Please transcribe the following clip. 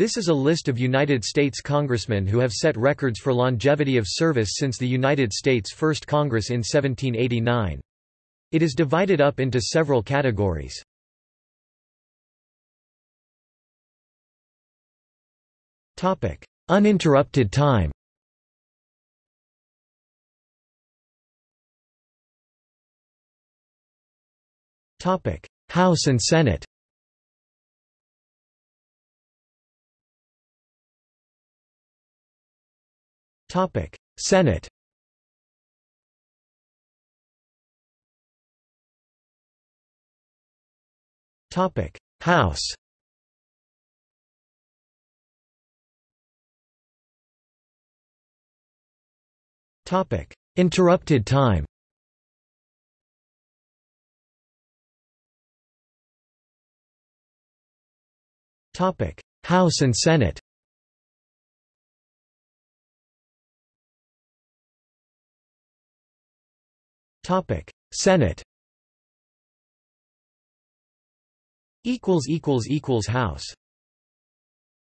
This is a list of United States congressmen who have set records for longevity of service since the United States First Congress in 1789. It is divided up into several categories. Topic: Uninterrupted time Topic: House and Senate Topic: Senate. Topic: House. Topic: Interrupted time. Topic: House and Senate. Topic: Senate. Equals equals equals House.